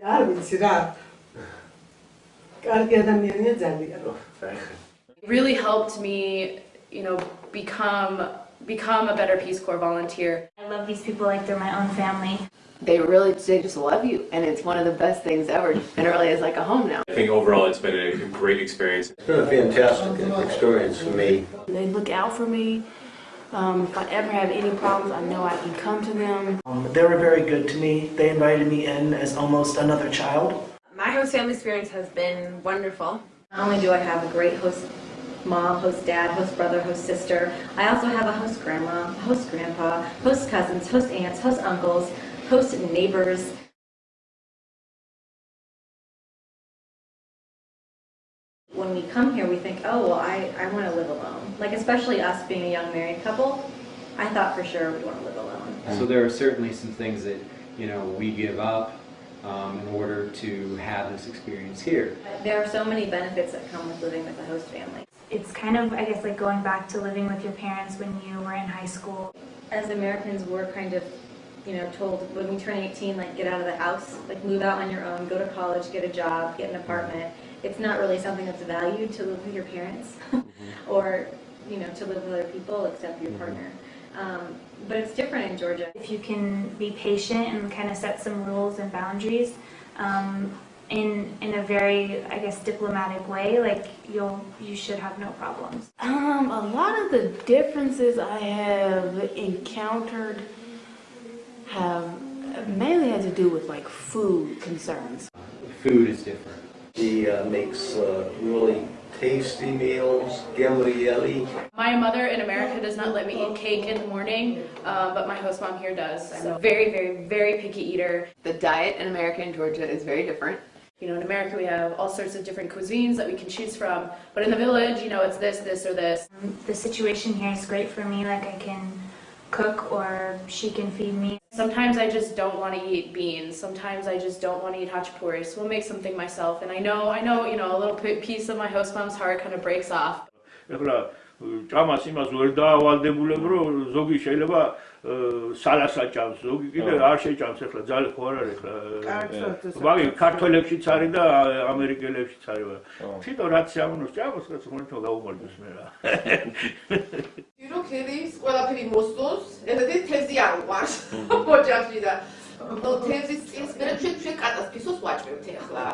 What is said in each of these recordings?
არ ვიცი რა. კარგი ადამიანია ძალიან. It really helped me, you know, become become a better Peace Corps volunteer. I love these people like they're my own family. They really they just love you, and it's one of the best things ever. And it really is like a home now. I think overall it's been a great experience. It's been a fantastic experience for me. They look out for me. Um, if I ever have any problems, I know I can come to them. Um, they were very good to me. They invited me in as almost another child. My host family experience has been wonderful. Not only do I have a great host mom, host dad, host brother, host sister, I also have a host grandma, host grandpa, host cousins, host aunts, host uncles, host neighbors. We come here, we think, oh, well, I, I want to live alone. Like, especially us being a young married couple, I thought for sure we'd want to live alone. So there are certainly some things that, you know, we give up um, in order to have this experience here. There are so many benefits that come with living with a host family. It's kind of, I guess, like going back to living with your parents when you were in high school. As Americans, we're kind of, you know, told when we turn 18, like get out of the house, like move out on your own, go to college, get a job, get an apartment. It's not really something that's valued to live with your parents or, you know, to live with other people except your partner. Um, but it's different in Georgia. If you can be patient and kind of set some rules and boundaries um, in in a very, I guess, diplomatic way, like you'll you should have no problems. Um, a lot of the differences I have encountered have mainly had to do with like food concerns. Food is different. He uh, makes uh, really tasty meals, gambrielli. My mother in America does not let me eat cake in the morning, uh, but my host mom here does. I'm a very, very, very picky eater. The diet in America and Georgia is very different. You know, in America we have all sorts of different cuisines that we can choose from, but in the village, you know, it's this, this, or this. The situation here is great for me. Like I can cook or she can feed me. Sometimes I just don't want to eat beans. Sometimes I just don't want to eat hachapuri. So we'll make something myself. And I know, I know, you know, a little piece of my host mom's heart kind of breaks off. ჭამას იმას ვერ დაავალდებულებ რომ ზოგი შეიძლება სალასა ჭამს ზოგი კიდე არ შეჭამს ახლა ძალე ხო არ არის ახლა მაგი ქართველებშიც არის და ამერიკელებშიც არის თვითონ რაც ამონოს ჭამოს რაც მონეთო გაუმარჯოს მე რა ქედის ყველაფერი მოსწონს ესეთი თეზი არ უყარს ოჯახში და ნუ თეზის წინს მე ჩვენ ჩვენ კატას ფისოს ვაჭრებთ ახლა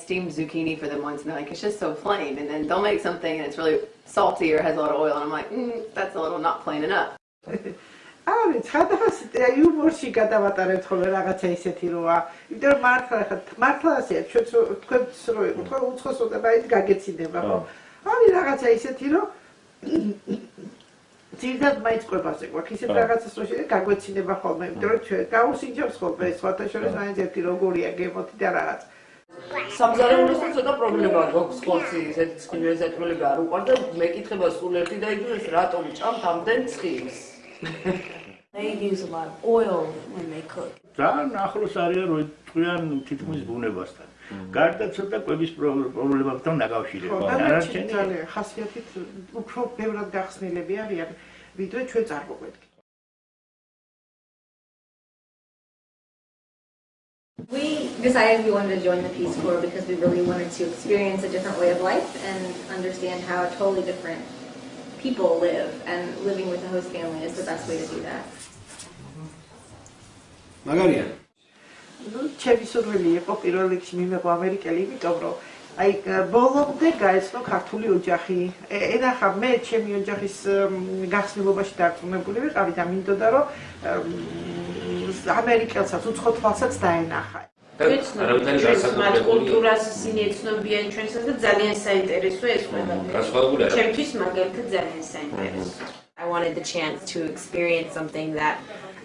steamed zucchini for them once and they're like, it's just so plain. And then they'll make something and it's really salty or has a lot of oil. And I'm like, mm, that's a little not plain enough. აი, ხადას იუმორში გადავატარეთ ხოლმე რაღაცა ისეთი როა. იმიტომ რომ მართლა ხა მართლა ასეა, ჩვენც თქვენც რო იყო, თქვენ უცხოსოდა მაინც გაგეცინება, ხო? აი რაღაცა ისეთი რომ ძირდად მაინც ყვებაზე გვაქვს ისეთ რაღაცას რო შეიძლება გაგვეცინება ხოლმე, იმიტომ რომ ჩვენ გაუსინჯებს ხოლმე სხვათა შორის მაინც ერთი როგორია გემოთი და რაღაცა. სამზარეულოსთან ცოტა პრობლემა გვაქვს ხორცი ესეთი ცხიმის ეთმელები არ უყვარდა მეკითხება სულ ერთი და იგივე რატომ ჭამთ ამდენ ცხიმს They use a lot of oil when they cook. ძალიან ახლოს არიან რო ტყვიან თითქმის ბუნებასთან. გარდა ცოტა კვების პრობლემებთან დაკავშირებული. არაჩენი ძალიან ხასიათით უფრო ბევრად გახსნილები არიან, ვიდრე ჩვენ წარმოგვედგენთ. We decided we wanted to join the Peace Corps because we really wanted to experience a different way of life and understand how totally different people live, and living with a host family is the best way to do that. მაგარია. Ну, ჩემი სურვილი იყო პირველ რიგში მიმეყო ამერიკელი, იმიტომ რომ აი ბოლომდე გაეცნო ქართული ოჯახი. ენახა მე ჩემი ოჯახის გახსნილობაში დარწმუნებული ვიყავი და მინდოდა რომ ამერიკელსაც უცხო თვალსაც დაენახა. ეცნობიან კულტურას ისინი ეცნობიან ჩვენსაც და ძალიან საინტერესო ეს ყველაფერი. ჩემთვის მაგალითად ძალიან საინტერესო. I wanted the chance to experience something that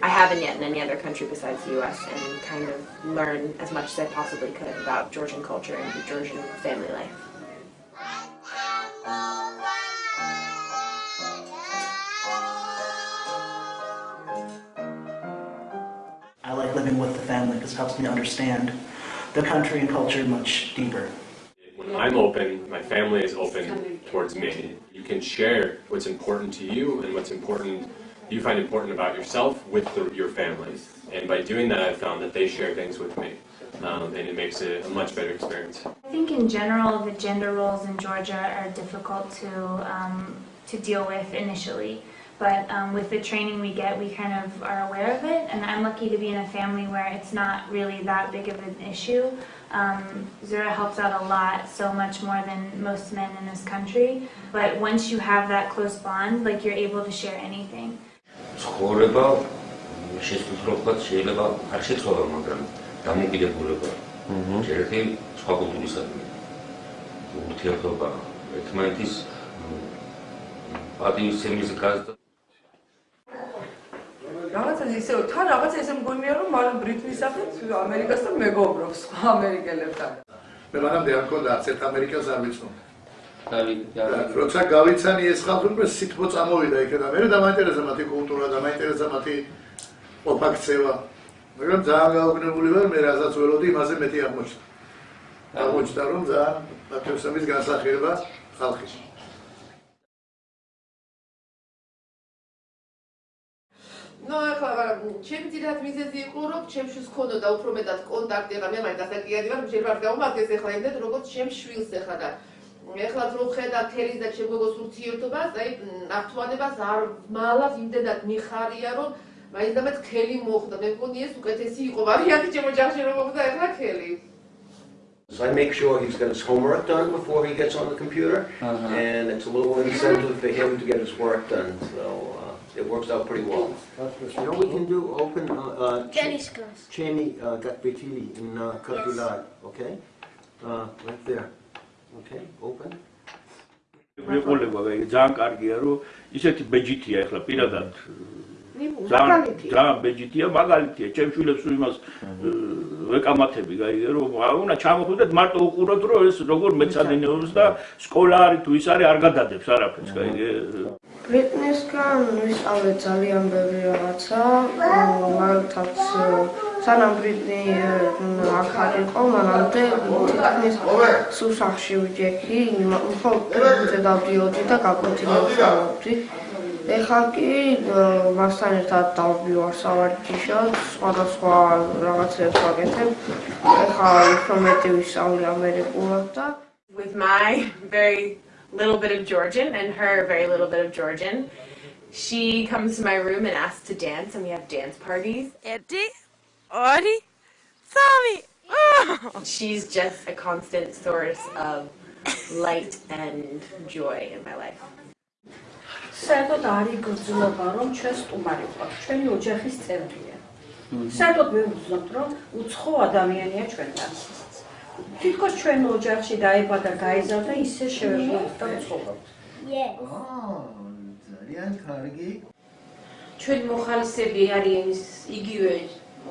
I haven't yet in any other country besides the US and kind of learn as much as I possibly could about Georgian culture and Georgian family life. I like living with the family because it helps me understand the country and culture much deeper. When I'm open, my family is open towards me. You can share what's important to you and what's important you find important about yourself with the, your families. And by doing that, I've found that they share things with me, um, and it makes it a much better experience. I think in general, the gender roles in Georgia are difficult to um, to deal with initially. But um, with the training we get, we kind of are aware of it. And I'm lucky to be in a family where it's not really that big of an issue. Um, Zura helps out a lot, so much more than most men in this country. But once you have that close bond, like you're able to share anything. ცხოვრება შესაძლებლად შეიძლება არ შეცვალა, მაგრამ დამოკიდებულება. ერთი სხვა კულტურისადმი. ურთიერთობა ერთმანეთის პატივისცემის გაზრდა. რაღაცა ისე თან რაღაცა ისე მგონია რომ მან ბრიტნის სახით ამერიკასთან მეგობრობს სხვა ამერიკელებთან. მე მანამდე არ მქონდა არც ერთ ამერიკას არ ვიცნობ დავით როცა გავიცანი ეს ხალხი უკვე სითბო წამოვიდა იქიდან მე დამაინტერესა მათი კულტურა დამაინტერესა მათი ოფაქცევა მაგრამ ძალიან გაუგნებული ვარ მე რასაც ველოდი იმაზე მეტი აღმოჩნდა. აღმოჩნდა რომ ძალიან პატრიოტიზმის განსახილება ხალხის. ნუ ახლა ჩემი ძირათ მიზეზი იყო რომ ჩემში ჰქონოდა უფრო მეტად კონტაქტი ახლა მე მაინც დასაკიადი ვარ შეიძლება არ გავუმართეს ახლა იმდენ როგორც ჩემ შვილს ახლა და ახლა რო ხედა თელის და ჩემ გოგოს ურთიერთობას აი ნართვანებას არ მალავს იმდენად მიხარია რომ მაინც და მე ქელი მოხდა მე მგონი ეს უკეთესი იყო ვარიანტი ჩემ ოჯახში რომ მოხდა ახლა ქელი So I make sure he's got his homework done before he gets on the computer, Uh-huh. and it's a little incentive for him to get his work done. So uh, it works out pretty well. You know, we can do open uh, uh, Jenny's class. Cheney uh, Gatbetili in uh, Katulad, okay? Uh, right there. Okay, open. მეყოლება აი ძალიან კარგია რომ ისეთი ბეჯითია ახლა პირადად. ძალიან ძალიან ბეჯითია მაგალითია. ჩემ შვილებს იმას ვეკამათები გაიგე რომ უნდა ჩამოხვიდეთ მარტო უყუროთ რომ ეს როგორ მეცადინეობს და სკოლა არის თუ ის არის არ გადადებს არაფერს გაიგე. ბრიტნისგან ვისწავლე ძალიან ბევრი რაღაცა, მაგალითად სანამ ბრიტნი აქ არ იყო, მანამდე თითქმის სულ სახში ვიჯექი, მხოლოდ ბრიტნზე დავდიოდი და გაკვეთილებს გავავდი. ეხლა კი მასთან ერთად დავბივარ სავარჯიშოდ, სხვადასხვა რაღაცებს ვაკეთებ. ეხლა უფრო მეტი ვისწავლე ამერიკულად და with my very little bit of Georgian and her very little bit of Georgian. She comes to my room and asks to dance, and we have dance parties. Eddie, Ori, Sami. She's just a constant source of light and joy in my life. საერთოდ არის გრძნობა, რომ ჩვენ სტუმარი ვყავთ, ჩვენი ოჯახის წევრია. საერთოდ მე ვგრძნობ, რომ უცხო ადამიანია ჩვენთან. თითქოს ჩვენ ოჯახში დაიბადა, გაიზარდა, ისე შევეძლოთ და ვცხოვრობთ. ძალიან კარგი. ჩვენი მოხალისები არიან ის იგივე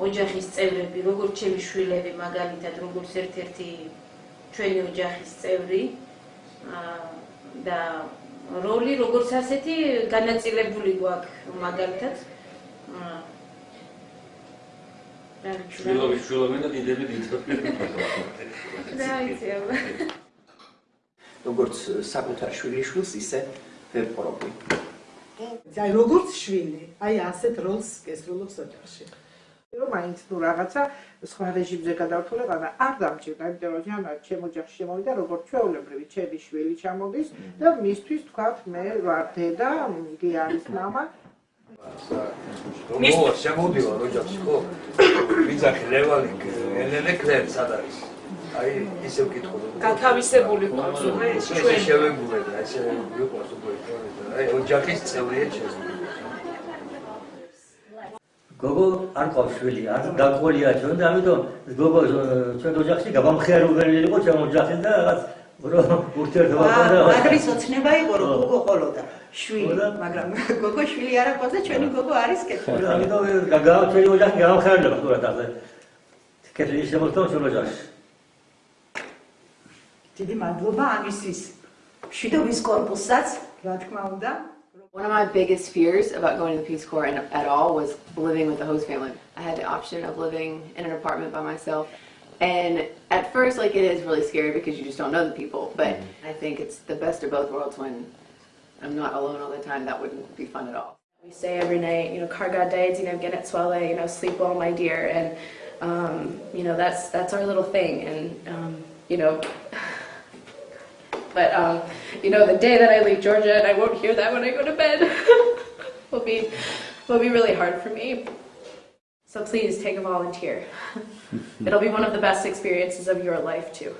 ოჯახის წევრები, როგორც ჩემი შვილები, მაგალითად, როგორც ერთ-ერთი ჩვენი ოჯახის წევრი. აა და როლი როგორც ასეთი განაწილებული გვაქვს მაგალითად. აა შვილობი შვილობი და დიდები დიდები Right. როგორც საკუთარ შვილიშვილს ისე ვეპყრობი. აი როგორც შვილი, აი ასეთ როლს კესროლობს ოჯახში. რომ მაინც ნუ რაღაცა სხვა რეჟიმზე გადავთვალე, მაგრამ არ დამჭირდა, იმიტომ რომ ჯანა ჩემ ოჯახში შემოვიდა როგორც ჩვეულებრივი ჩემი შვილი ჩამოდის და მისთვის თქვათ მე ვარ დედა, იგი არის мама. მო შემოდივა ოჯახში ხო? ვიძახი ლევალი ელენე კლერ სად არის? აი ისე ვკითხო. გათავისებული ყავს უკვე ჩვენ ჩვენ შევეგუებ და ესე ვიყვარს უკვე აი ოჯახის წევრია ჩემს. გოგო არ ყავს შვილი, არ დაკვულია ჩვენ და ამიტომ გოგო ჩვენ ოჯახში გაბამხეარებელი იყო ჩვენ ოჯახში და რაღაც ურთიერთობა ქონდა. მაგრის ოცნება იყო რომ გოგო ყოლოდა შვილი, მაგრამ გოგო შვილი არ აქვს და ჩვენი გოგო არის კეთილი. ამიტომ გაგა ჩვენ ოჯახი გაბამხეარდება თუ რა თქმა კეთილი შემოხდა ჩვენ ოჯახში. დიდი მადლობა ამისთვის. შვიდობის კორპუსსაც, რა თქმა უნდა, One of my biggest fears about going to the Peace Corps and, at all was living with a host family. I had the option of living in an apartment by myself. And at first, like, it is really scary because you just don't know the people. But I think it's the best of both worlds when I'm not alone all the time. That wouldn't be fun at all. We say every night, you know, karga day, you know, get it swale, you know, sleep well, my dear, and um, you know, that's that's our little thing, and um, you know. But um, you know, the day that I leave Georgia and I won't hear that when I go to bed will be will be really hard for me. So please take a volunteer. It'll be one of the best experiences of your life too.